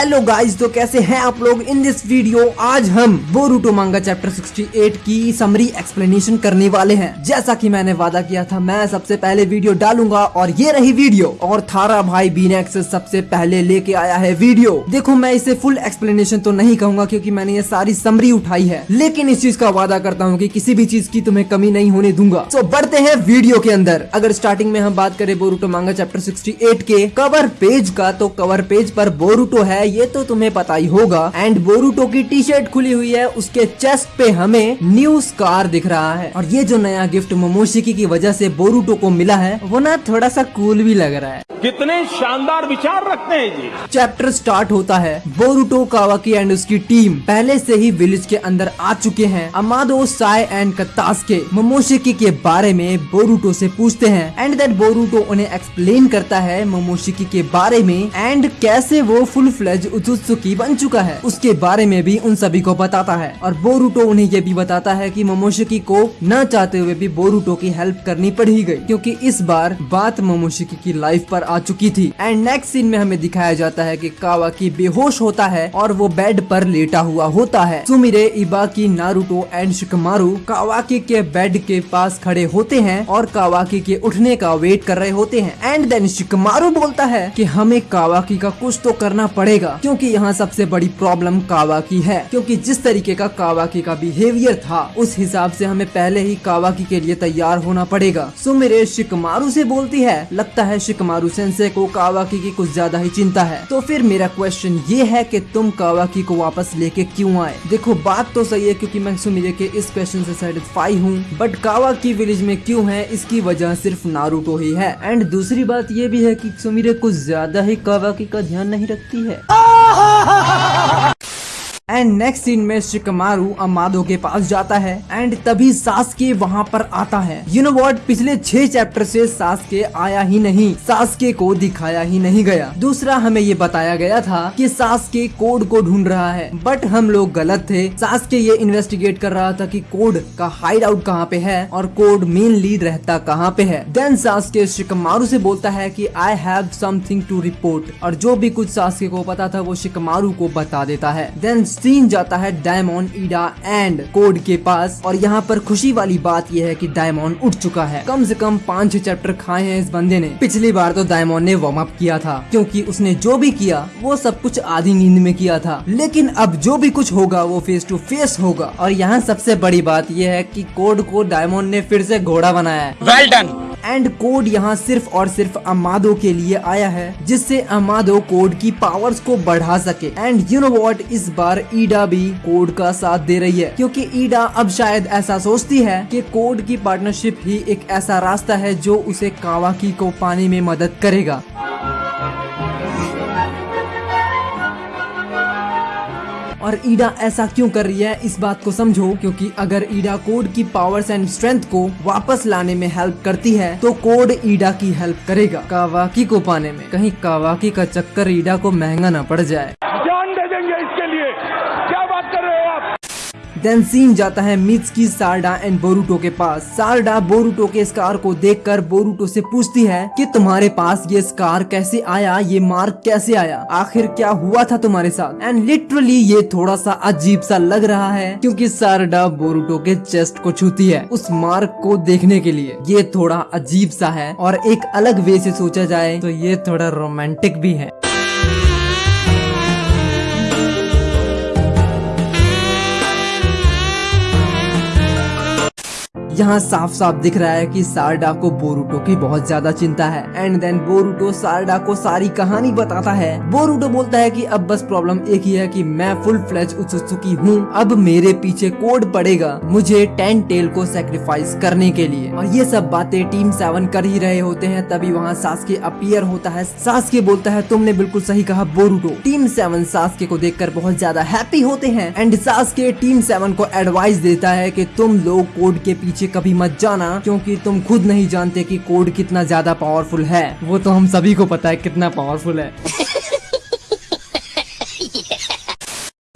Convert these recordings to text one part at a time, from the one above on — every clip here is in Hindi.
हेलो गाइस तो कैसे हैं आप लोग? इन दिस वीडियो आज हम बोरूटो मांगा चैप्टर 68 की समरी एक्सप्लेनेशन करने वाले हैं। जैसा कि मैंने वादा किया था, मैं सबसे पहले वीडियो डालूँगा और ये रही वीडियो और थारा भाई बीनेक्स सबसे पहले लेके आया है वीडियो देखो, मैं इसे फुल एक्सप्लेनेशन तो नहीं कहूँगा क्यूँकी मैंने ये सारी समरी उठाई है। लेकिन इस चीज़ का वादा करता हूँ की कि किसी भी चीज़ की तुम्हें कमी नहीं होने दूँगा। तो बढ़ते हैं वीडियो के अंदर। अगर स्टार्टिंग में हम बात करें बोरूटो मांगा चैप्टर सिक्सटी के कवर पेज का तो कवर पेज पर बोरूटो है ये तो तुम्हें पता ही होगा। एंड बोरूटो की टी शर्ट खुली हुई है उसके चेस्ट पे हमें न्यू स्कार दिख रहा है। और ये जो नया गिफ्ट मोमोशिकी की वजह से बोरूटो को मिला है वो ना थोड़ा सा कूल भी लग रहा है। कितने शानदार विचार रखते हैं जी। चैप्टर स्टार्ट होता है। बोरूटो कावाकी एंड उसकी टीम पहले से ही विलेज के अंदर आ चुके हैं। अमादो साय एंड कतास के मोमोशिकी के बारे में बोरूटो से पूछते हैं। एंड दैट बोरूटो उन्हें एक्सप्लेन करता है मोमोशिकी के बारे में। एंड कैसे वो फुल फ्लेज उतुत्सुकी बन चुका है। उसके बारे में भी उन सभी को बताता है। और बोरूटो उन्हें ये भी बताता है कि मोमोशिकी को न चाहते हुए भी बोरूटो की हेल्प करनी पड़ी गई। क्योंकि इस बार बात मोमोशिकी की लाइफ पर आ चुकी थी। एंड नेक्स्ट सीन में हमें दिखाया जाता है कि कावाकी बेहोश होता है और वो बेड पर लेटा हुआ होता है। सुमिरे, इबाकी, नारुतो एंड शिकमारू कावाकी के बेड के पास खड़े होते हैं और कावाकी के उठने का वेट कर रहे होते हैं। एंड देन शिकमारू बोलता है कि हमें कावाकी का कुछ तो करना पड़ेगा। क्योंकि यहाँ सबसे बड़ी प्रॉब्लम कावाकी है। क्योंकि जिस तरीके का कावाकी का बिहेवियर था, उस हिसाब से हमें पहले ही कावाकी के लिए तैयार होना पड़ेगा। सुमिरे शिकमारू से बोलती है, लगता है शिकमारू सेंसे को कावाकी की कुछ ज़्यादा ही चिंता है। तो फिर मेरा क्वेश्चन ये है की तुम कावाकी को वापस लेके क्यूँ आए? देखो, बात तो सही है क्यूँकी मैं सुमिरे के इस क्वेश्चन ऐसी सेटिस्फाई हूँ। बट कावाकी विलेज में क्यूँ है, इसकी वजह सिर्फ़ नारुतो ही है। एंड दूसरी बात ये भी है की सुमिरे कुछ ज़्यादा ही कावाकी का ध्यान नहीं रखती है। 啊哈哈哈哈 एंड नेक्स्ट सीन में शिकमारू अमादो के पास जाता है एंड तभी सासके वहाँ पर आता है। यू नो वॉट पिछले छह चैप्टर से सासके आया ही नहीं। सासके को दिखाया ही नहीं गया। दूसरा हमें ये बताया गया था कि सासके कोड को ढूंढ रहा है। बट हम लोग गलत थे। सासके ये इन्वेस्टिगेट कर रहा था कि कोड का हाइड आउट कहाँ पे है और कोड मेनली रहता कहाँ पे है। देन सासके शिकमारू से बोलता है कि I have something to report और जो भी कुछ सासके को पता था वो शिकमारू को बता देता है। देन सीन जाता है डायमंड, ईडा एंड कोड के पास। और यहाँ पर खुशी वाली बात यह है कि डायमंड उठ चुका है। कम से कम पाँच छह चैप्टर खाए हैं इस बंदे ने। पिछली बार तो डायमंड ने वार्म अप किया था, क्योंकि उसने जो भी किया, वो सब कुछ आधी नींद में किया था। लेकिन अब जो भी कुछ होगा, वो फेस टू फेस होगा। और यहाँ सबसे बड़ी बात यह है की कोड को डायमंड ने फिर से घोड़ा बनाया है। डन एंड कोड यहाँ सिर्फ़ और सिर्फ़ अमादो के लिए आया है, जिससे अमादो कोड की पावर्स को बढ़ा सके। एंड यू नो वॉट इस बार ईडा भी कोड का साथ दे रही है, क्योंकि ईडा अब शायद ऐसा सोचती है कि कोड की पार्टनरशिप ही एक ऐसा रास्ता है जो उसे कावाकी को पाने में मदद करेगा। और ईडा ऐसा क्यों कर रही है? इस बात को समझो, क्योंकि अगर ईडा कोड की पावर्स एंड स्ट्रेंथ को वापस लाने में हेल्प करती है तो कोड ईडा की हेल्प करेगा। कावाकी को पाने में। कहीं कावाकी का चक्कर ईडा को महँगा न पड़ जाए जान दे देंगे इसके लिए क्या बात कर रहे हो आप देन सीन जाता है मित्सकी सारडा एंड बोरूटो के पास। सारडा बोरूटो के स्कार को देखकर बोरूटो से पूछती है कि तुम्हारे पास ये स्कार कैसे आया, ये मार्क कैसे आया? आखिर क्या हुआ था तुम्हारे साथ? एंड लिटरली ये थोड़ा सा अजीब सा लग रहा है क्योंकि सारडा बोरूटो के चेस्ट को छूती है उस मार्क को देखने के लिए। ये थोड़ा अजीब सा है और एक अलग वे से सोचा जाए तो ये थोड़ा रोमांटिक भी है। यहाँ साफ़ साफ़ दिख रहा है कि सारडा को बोरूटो की बहुत ज़्यादा चिंता है। एंड देन बोरूटो सारडा को सारी कहानी बताता है। बोरूटो बोलता है कि अब बस प्रॉब्लम एक ही है कि मैं फुल फ्लेज उत्सुकी हूँ। अब मेरे पीछे कोड पड़ेगा मुझे टेन टेल को सेक्रीफाइस करने के लिए। और ये सब बातें टीम सेवन कर ही रहे होते हैं, तभी वहाँ सासके अपियर होता है। सासके बोलता है, तुमने बिल्कुल सही कहा, बोरूटो। टीम सेवन सासके को देखकर बहुत ज़्यादा हैप्पी होते हैं। एंड सासके टीम सेवन को एडवाइस देता है कि तुम लोग कोड के पीछे कभी मत जाना, क्योंकि तुम खुद नहीं जानते कि कोड कितना ज़्यादा पावरफुल है। वो तो हम सभी को पता है कितना पावरफुल है।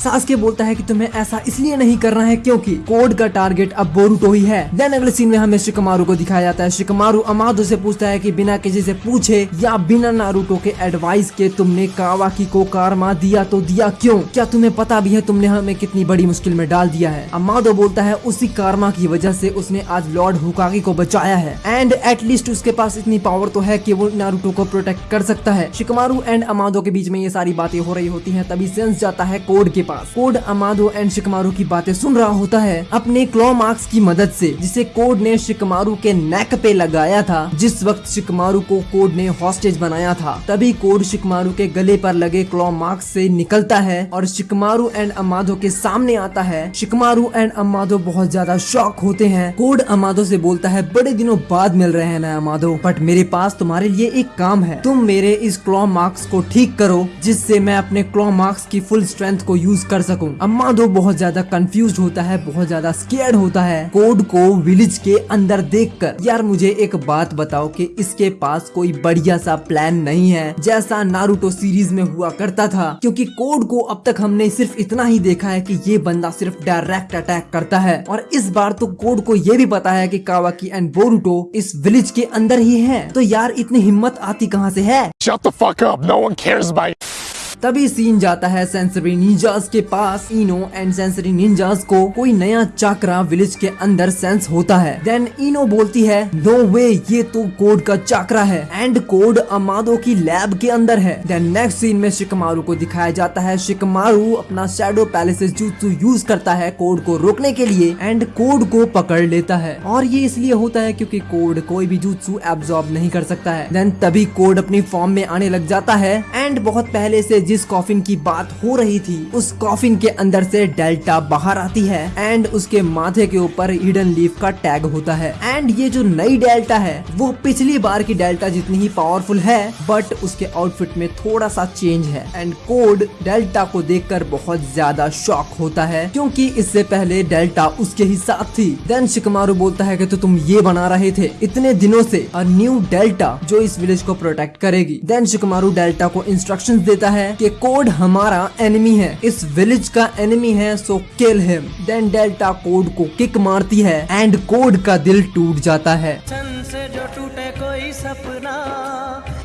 सासके बोलता है कि तुम्हें ऐसा इसलिए नहीं करना है क्योंकि कोड का टारगेट अब बोरुटो ही है। देन अगले सीन में हमें शिकमारू को दिखाया जाता है। शिकमारू अमादो से पूछता है कि बिना किसी से पूछे या बिना नारुतो के एडवाइस के तुमने कावाकी को कारमा दिया तो दिया क्यों? क्या तुम्हें पता भी है तुमने हमें कितनी बड़ी मुश्किल में डाल दिया है? अमादो बोलता है, उसी कारमा की वजह से उसने आज लॉर्ड हुकागी को बचाया है। एंड एटलीस्ट उसके पास इतनी पावर तो है की वो नारुतो को प्रोटेक्ट कर सकता है। शिकमारू एंड अमादो के बीच में ये सारी बातें हो रही होती है, तभी सेंस जाता है कोड के पास। कोड अमादो एंड शिकमारू की बातें सुन रहा होता है अपने क्लॉ मार्क्स की मदद से, जिसे कोड ने शिकमारू के नेक पे लगाया था। जिस वक्त शिकमारू को कोड ने हॉस्टेज बनाया था, तभी कोड शिकमारू के गले पर लगे क्लॉ मार्क्स से निकलता है और शिकमारू एंड अमादो के सामने आता है। शिकमारू एंड अमादो बहुत ज़्यादा शॉक होते हैं। कोड अमादो से बोलता है, बड़े दिनों बाद मिल रहे हैं ना अमादो बट मेरे पास तुम्हारे लिए एक काम है। तुम मेरे इस क्लॉ मार्क्स को ठीक करो, जिससे मैं अपने क्लॉ मार्क्स की फुल स्ट्रेंथ को यूज़ कर सकूँ। अम्मादो बहुत ज़्यादा कंफ्यूज होता है, बहुत ज़्यादा स्केर्ड होता है। कोड को विलेज के अंदर देखकर। यार, मुझे एक बात बताओ कि इसके पास कोई बढ़िया सा प्लान नहीं है, जैसा नारुतो सीरीज़ में हुआ करता था। क्योंकि कोड को अब तक हमने सिर्फ़ इतना ही देखा है कि ये बंदा सिर्फ़ डायरेक्ट अटैक करता है। और इस बार तो कोड को ये भी पता है कि कावाकी एंड बोरुटो इस विलेज के अंदर ही है। तो यार, इतनी हिम्मत आती कहाँ से है? Shut the fuck up. No one cares about. तभी सीन जाता है सेंसरी निंजास के पास। इनो एंड सेंसरी निंजास को कोई नया चाकरा विलेज के अंदर सेंस होता है। देन इनो बोलती है नो वे ये तो कोड का चाकरा है एंड कोड अमादो की लैब के अंदर है। देन नेक्स्ट सीन में शिकमारू को दिखाया जाता है। शिकमारू अपना शैडो पैलेसेस jutsu यूज़ करता है कोड को रोकने के लिए एंड कोड को पकड़ लेता है। और ये इसलिए होता है क्योंकि कोड कोई भी jutsu एब्जॉर्ब नहीं कर सकता है। देन तभी कोड अपनी फॉर्म में आने लग जाता है एंड बहुत पहले से जिस कॉफिन की बात हो रही थी, उस कॉफिन के अंदर से डेल्टा बाहर आती है एंड उसके माथे के ऊपर हिडन लीफ का टैग होता है। एंड ये जो नई डेल्टा है, वो पिछली बार की डेल्टा जितनी ही पावरफुल है बट उसके आउटफिट में थोड़ा सा चेंज है। एंड कोड डेल्टा को देखकर बहुत ज़्यादा शॉक होता है, क्योंकि इससे पहले डेल्टा उसके ही साथ थी। देन शिकमारू बोलता है कि तो तुम ये बना रहे थे, इतने दिनों से अ न्यू डेल्टा जो इस विलेज को प्रोटेक्ट करेगी। देन शिकमारू डेल्टा को इंस्ट्रक्शंस देता है कि कोड हमारा एनिमी है। इस विलेज का एनिमी है so kill him then Delta code को किक मारती है एंड कोड का दिल टूट जाता है। जो टूटे कोई सपना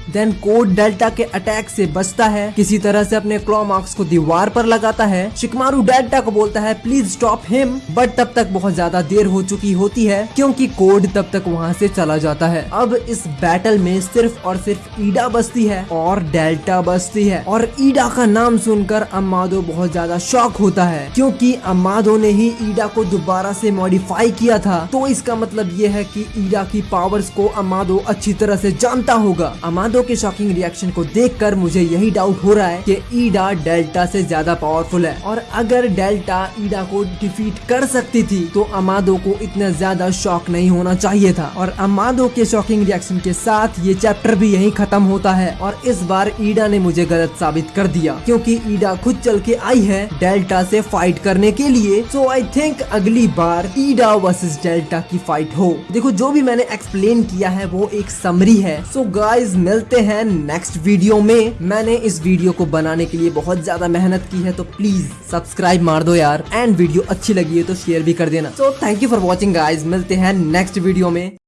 देन कोड डेल्टा के अटैक से बचता है। किसी तरह से अपने क्लॉ मार्क्स को दीवार पर लगाता है। शिकमारू डेल्टा को बोलता है प्लीज़ स्टॉप हिम बट तब तक बहुत ज़्यादा देर हो चुकी होती है, क्योंकि कोड तब तक वहाँ से चला जाता है। अब इस बैटल में सिर्फ़ और सिर्फ़ ईडा बचती है और डेल्टा बचती है। और ईडा का नाम सुनकर अम्मादो बहुत ज़्यादा शॉक होता है, क्योंकि अम्मादो ने ही ईडा को दोबारा से मॉडिफाई किया था। तो इसका मतलब ये है कि ईडा की पावर्स को अम्मादो अच्छी तरह से जानता होगा। अमादो के शॉकिंग रिएक्शन को देखकर मुझे यही डाउट हो रहा है कि ईडा डेल्टा से ज़्यादा पावरफुल है। और अगर डेल्टा ईडा को डिफीट कर सकती थी तो अमादो को इतना ज़्यादा शॉक नहीं होना चाहिए था। और अमादो के शॉकिंग रिएक्शन के साथ ये चैप्टर भी यही खत्म होता है। और इस बार ईडा ने मुझे गलत साबित कर दिया। क्योंकि ईडा खुद चल के आई है डेल्टा से फाइट करने के लिए। सो आई थिंक अगली बार ईडा वर्सेस डेल्टा की फाइट हो। देखो, जो भी मैंने एक्सप्लेन किया है, वो एक समरी है। सो गाइज़ मिलते हैं नेक्स्ट वीडियो में। मैंने इस वीडियो को बनाने के लिए बहुत ज़्यादा मेहनत की है तो प्लीज़ सब्सक्राइब मार दो यार। एंड वीडियो अच्छी लगी है तो शेयर भी कर देना। So thank you for watching guys मिलते हैं नेक्स्ट वीडियो में।